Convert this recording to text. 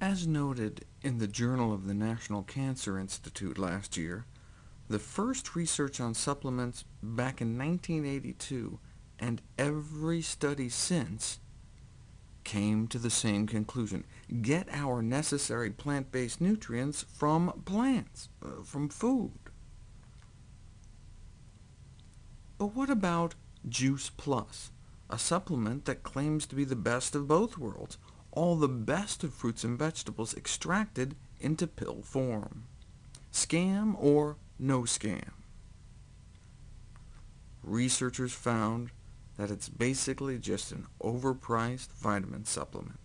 As noted in the Journal of the National Cancer Institute last year, the first research on supplements back in 1982, and every study since, came to the same conclusion. Get our necessary plant-based nutrients from plants, uh, from food. But what about Juice Plus, a supplement that claims to be the best of both worlds, all the best of fruits and vegetables extracted into pill form? Scam or no scam? Researchers found that it's basically just an overpriced vitamin supplement.